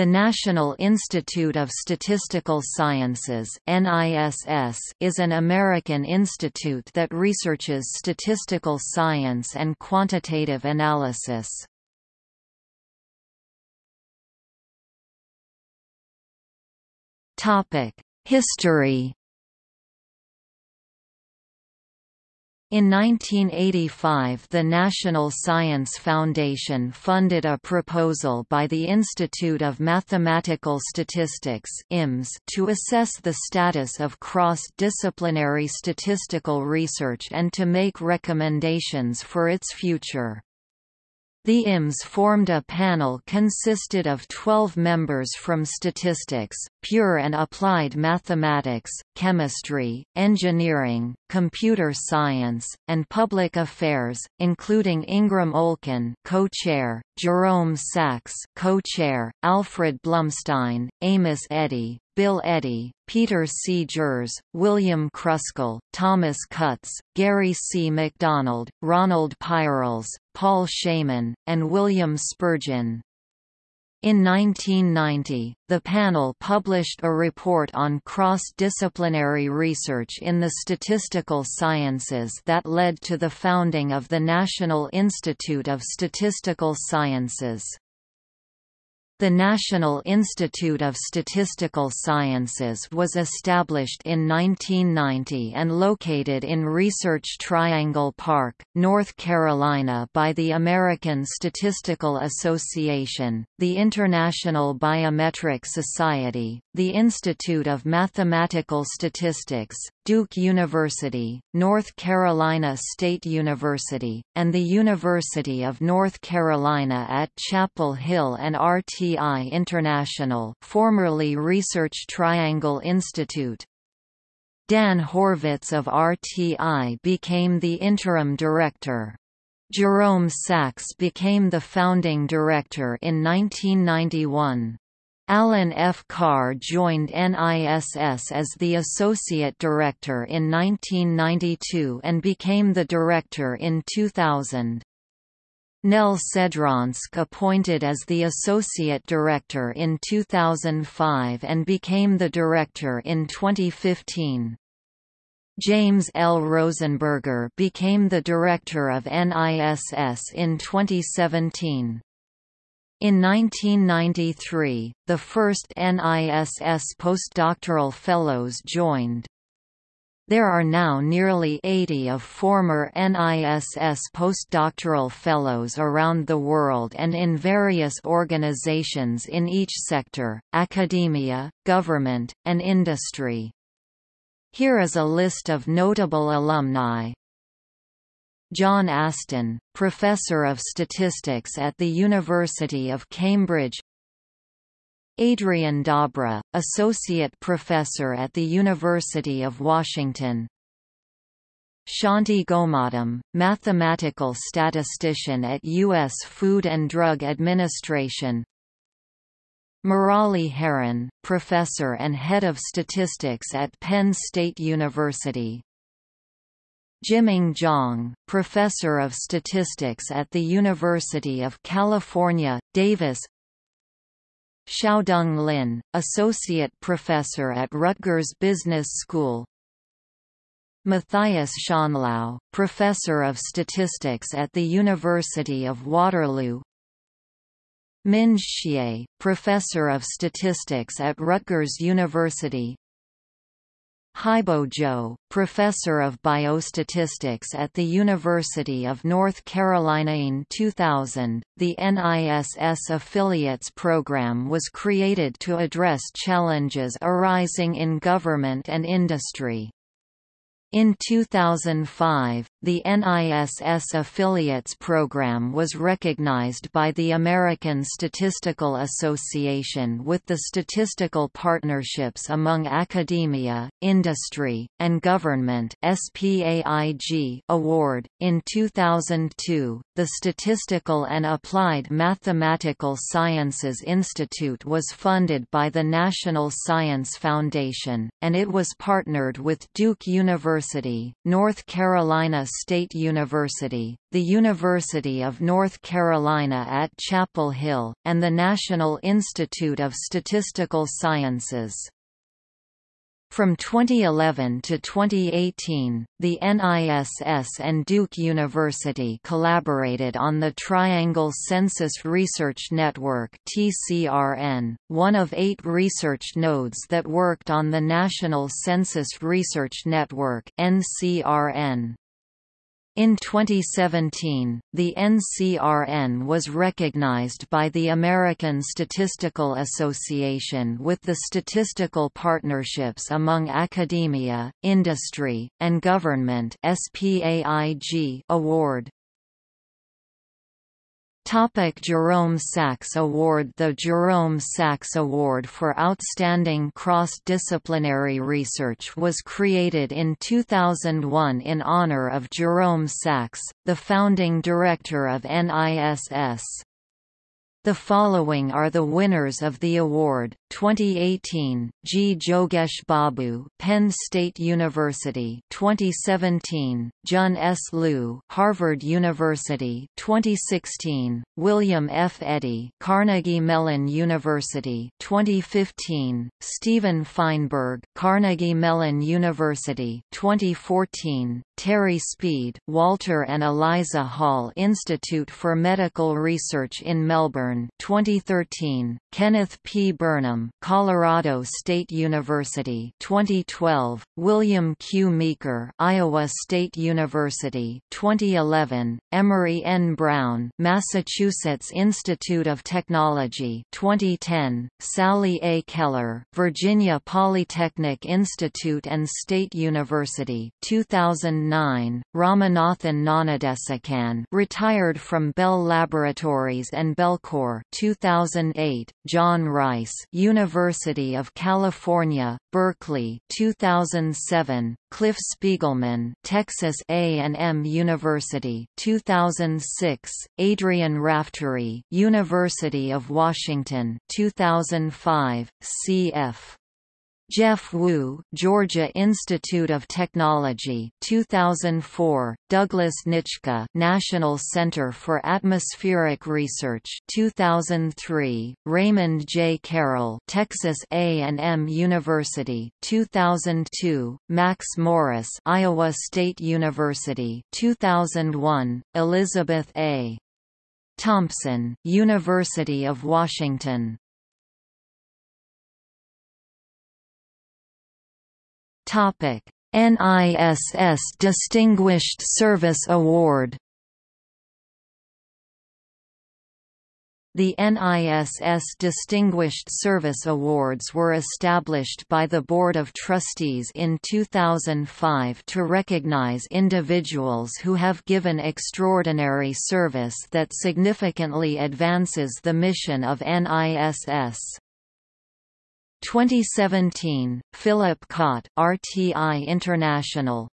The National Institute of Statistical Sciences is an American institute that researches statistical science and quantitative analysis. History In 1985 the National Science Foundation funded a proposal by the Institute of Mathematical Statistics to assess the status of cross-disciplinary statistical research and to make recommendations for its future. The IMS formed a panel consisted of 12 members from statistics, pure and applied mathematics, chemistry, engineering, computer science, and public affairs, including Ingram Olkin co-chair, Jerome Sacks co-chair, Alfred Blumstein, Amos Eddy, Bill Eddy, Peter C. Gers, William Kruskal, Thomas Cutts, Gary C. McDonald, Ronald Peierls, Paul Shaman, and William Spurgeon. In 1990, the panel published a report on cross-disciplinary research in the statistical sciences that led to the founding of the National Institute of Statistical Sciences. The National Institute of Statistical Sciences was established in 1990 and located in Research Triangle Park, North Carolina by the American Statistical Association, the International Biometric Society, the Institute of Mathematical Statistics, Duke University, North Carolina State University, and the University of North Carolina at Chapel Hill and RTI International formerly Research Triangle Institute. Dan Horvitz of RTI became the interim director. Jerome Sacks became the founding director in 1991. Alan F. Karr joined NISS as the Associate Director in 1992 and became the Director in 2000. Nell Sedransk appointed as the Associate Director in 2005 and became the Director in 2015. James L. Rosenberger became the Director of NISS in 2017. In 1993, the first NISS postdoctoral fellows joined. There are now nearly 80 of former NISS postdoctoral fellows around the world and in various organizations in each sector, academia, government, and industry. Here is a list of notable alumni. John Aston, Professor of Statistics at the University of Cambridge. Adrian Dobra, Associate Professor at the University of Washington. Shanti Gomatam, Mathematical Statistician at U.S. Food and Drug Administration. Murali Haran, Professor and Head of Statistics at Penn State University Jiming Jiang, Professor of Statistics at the University of California, Davis Xiaodong Lin, Associate Professor at Rutgers Business School Matthias Schonlau, Professor of Statistics at the University of Waterloo Min Xie, Professor of Statistics at Rutgers University Haibo Zhou, professor of biostatistics at the University of North Carolina in 2000, the NISS Affiliates Program was created to address challenges arising in government and industry. In 2005, the NISS Affiliates Program was recognized by the American Statistical Association with the Statistical Partnerships Among Academia, Industry, and Government SPAIG Award. In 2002, the Statistical and Applied Mathematical Sciences Institute was funded by the National Science Foundation, and it was partnered with Duke University University, North Carolina State University, the University of North Carolina at Chapel Hill, and the National Institute of Statistical Sciences. From 2011 to 2018, the NISS and Duke University collaborated on the Triangle Census Research Network (TCRN), one of eight research nodes that worked on the National Census Research Network (NCRN). In 2017, the NCRN was recognized by the American Statistical Association with the Statistical Partnerships Among Academia, Industry, and Government award. Topic Jerome Sacks Award The Jerome Sacks Award for Outstanding Cross-Disciplinary Research was created in 2001 in honor of Jerome Sacks, the founding director of NISS. The following are the winners of the award: 2018, G. Jogesh Babu, Penn State University; 2017, Jun S. Liu, Harvard University; 2016, William F. Eddy, Carnegie Mellon University; 2015, Stephen Fienberg, Carnegie Mellon University; 2014, Terry Speed, Walter and Eliza Hall Institute for Medical Research in Melbourne 2013, Kenneth P. Burnham, Colorado State University 2012, William Q. Meeker, Iowa State University 2011, Emery N. Brown, Massachusetts Institute of Technology 2010, Sallie A. Keller, Virginia Polytechnic Institute and State University 2009 2009, Ramanathan Gnanadesikan retired from Bell Laboratories and Bellcore 2008, John Rice University of California, Berkeley 2007, Cliff Spiegelman Texas A&M University 2006, Adrian Raftery University of Washington 2005, C. F. Jeff Wu, Georgia Institute of Technology, 2004; Douglas Nychka, National Center for Atmospheric Research, 2003; Raymond J. Carroll, Texas A&M University, 2002; Max Morris, Iowa State University, 2001; Elizabeth A. Thompson, University of Washington. Topic: NISS Distinguished Service Award. The NISS Distinguished Service Awards were established by the Board of Trustees in 2005 to recognize individuals who have given extraordinary service that significantly advances the mission of NISS. 2017, Philip Kott, RTI International.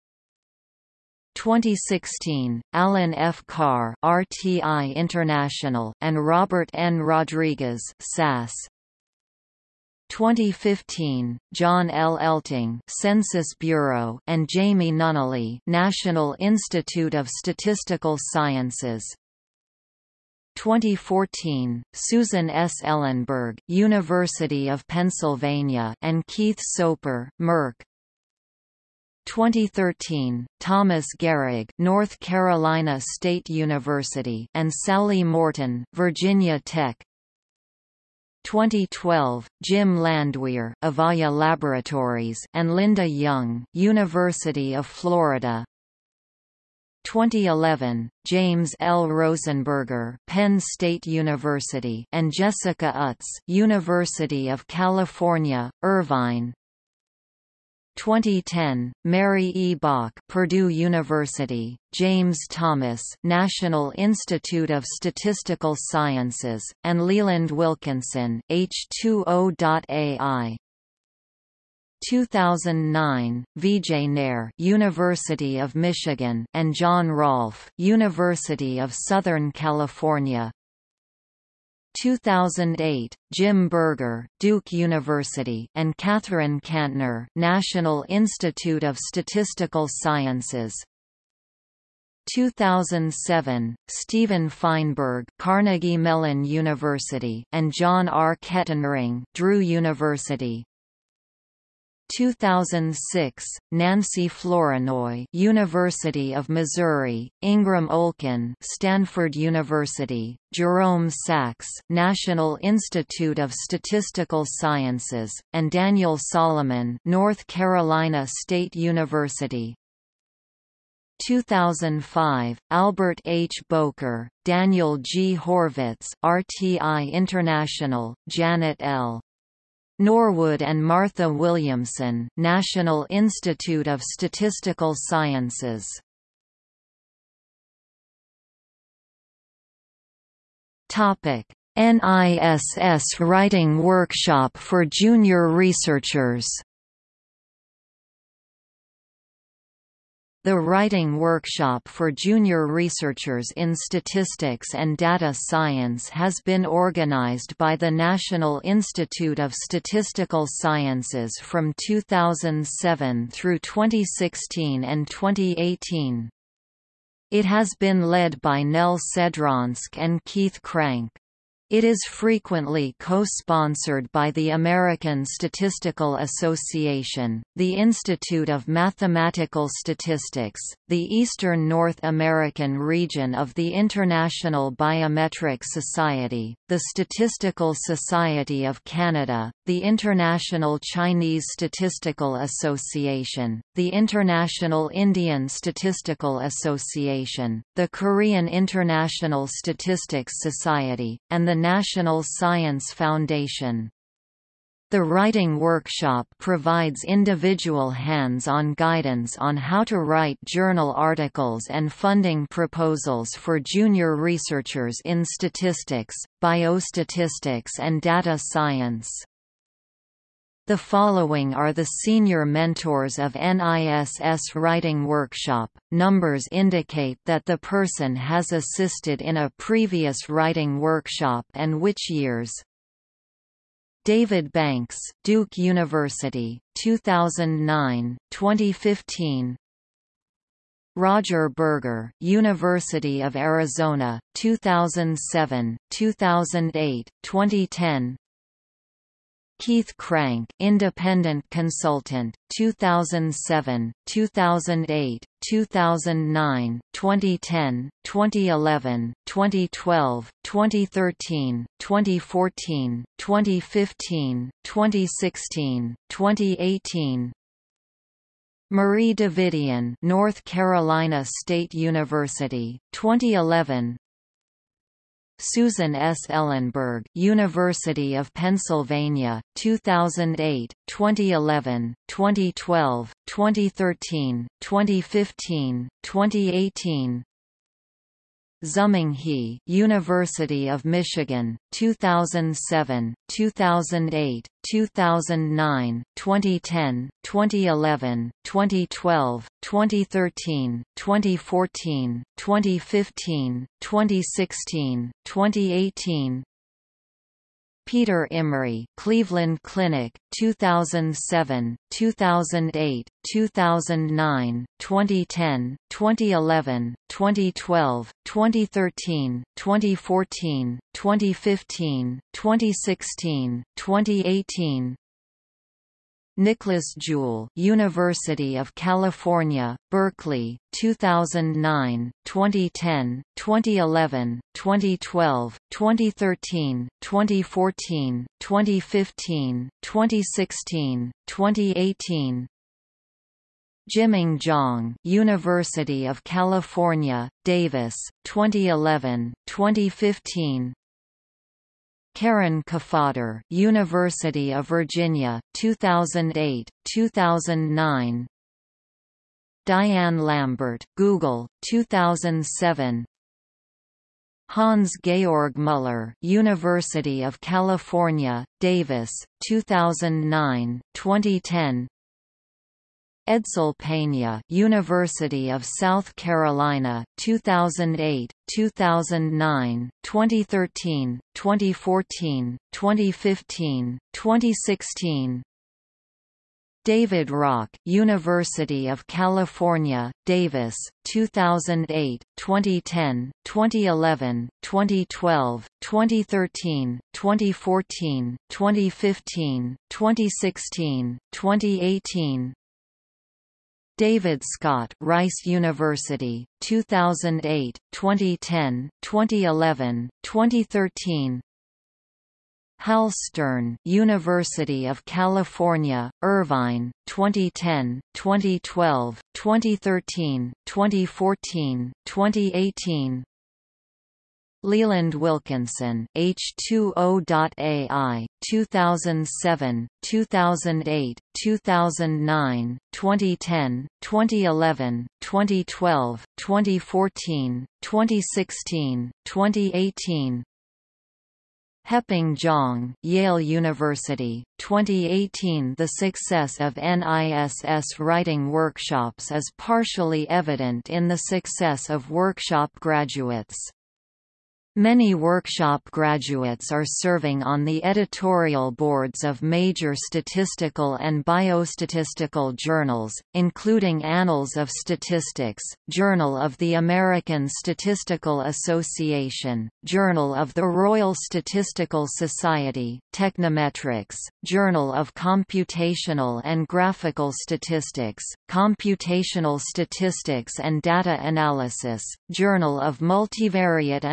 2016, Alan F. Karr, RTI International, and Robert N. Rodriguez, SAS. 2015, John L. Eltinge, Census Bureau, and Jamie Nunnally, National Institute of Statistical Sciences. 2014, Susan S. Ellenberg, University of Pennsylvania, and Keith Soper, Merck. 2013, Thomas Gerig, North Carolina State University, and Sally Morton, Virginia Tech. 2012, Jim Landwehr, Avaya Laboratories, and Linda Young, University of Florida. 2011, James L. Rosenberger, Penn State University, and Jessica Utts, University of California, Irvine. 2010, Mary E. Bock, Purdue University, James Thomas, National Institute of Statistical Sciences, and Leland Wilkinson, H2O.AI. 2009, Vijay Nair, University of Michigan, and John Rolph, University of Southern California. 2008, Jim Berger, Duke University, and Catherine Cantner, National Institute of Statistical Sciences. 2007, Stephen Fienberg Carnegie Mellon University and John R. Kettenring, Drew University 2006, Nancy Flournoy, University of Missouri, Ingram Olkin, Stanford University, Jerome Sacks, National Institute of Statistical Sciences, and Daniel Solomon, North Carolina State University. 2005, Albert H. Bowker, Daniel G. Horvitz, RTI International, Janet L. Norwood and Martha Williamson National Institute of Statistical Sciences. Topic. NISS Writing Workshop for Junior Researchers The Writing Workshop for Junior Researchers in Statistics and Data Science has been organized by the National Institute of Statistical Sciences from 2007 through 2016 and 2018. It has been led by Nell Sedransk and Keith Crank. It is frequently co-sponsored by the American Statistical Association, the Institute of Mathematical Statistics, the Eastern North American region of the International Biometric Society, the Statistical Society of Canada, the International Chinese Statistical Association, the International Indian Statistical Association, the Korean International Statistics Society, and the National Science Foundation. The Writing Workshop provides individual hands-on guidance on how to write journal articles and funding proposals for junior researchers in statistics, biostatistics and data science. The following are the senior mentors of NISS Writing Workshop. Numbers indicate that the person has assisted in a previous writing workshop and which years. David Banks, Duke University, 2009, 2015. Roger Berger, University of Arizona, 2007, 2008, 2010. Keith Crank, independent consultant, 2007, 2008, 2009, 2010, 2011, 2012, 2013, 2014, 2015, 2016, 2018, Marie Davidian, North Carolina State University, 2011, Susan S. Ellenberg, University of Pennsylvania, 2008, 2011, 2012, 2013, 2015, 2018. Zhuming University of Michigan, 2007, 2008, 2009, 2010, 2011, 2012, 2013, 2014, 2015, 2016, 2018, Peter Imrey, Cleveland Clinic, 2007, 2008, 2009, 2010, 2011, 2012, 2013, 2014, 2015, 2016, 2018, Nicholas Jewell, University of California, Berkeley, 2009, 2010, 2011, 2012, 2013, 2014, 2015, 2016, 2018, Jiming Jiang, University of California, Davis, 2011, 2015, Karen Kafadar, University of Virginia, 2008, 2009. Diane Lambert, Google, 2007. Hans Georg Muller, University of California, Davis, 2009, 2010. Edsel Peña, University of South Carolina, 2008, 2009, 2013, 2014, 2015, 2016. David Rocke, University of California, Davis, 2008, 2010, 2011, 2012, 2013, 2014, 2015, 2016, 2018. David Scott, Rice University, 2008, 2010, 2011, 2013. Hal Stern, University of California, Irvine, 2010, 2012, 2013, 2014, 2018. Leland Wilkinson, H2O.AI, 2007, 2008, 2009, 2010, 2011, 2012, 2014, 2016, 2018. Heping Zhang, Yale University, 2018 The success of NISS writing workshops is partially evident in the success of workshop graduates. Many workshop graduates are serving on the editorial boards of major statistical and biostatistical journals, including Annals of Statistics, Journal of the American Statistical Association, Journal of the Royal Statistical Society, Technometrics, Journal of Computational and Graphical Statistics, Computational Statistics and Data Analysis, Journal of Multivariate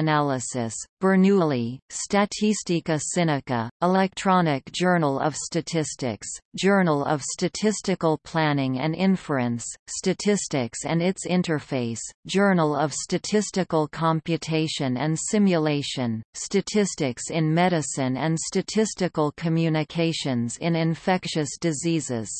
Analysis Bernoulli, Statistica Sinica, Electronic Journal of Statistics, Journal of Statistical Planning and Inference, Statistics and its Interface, Journal of Statistical Computation and Simulation, Statistics in Medicine and Statistical Communications in Infectious Diseases.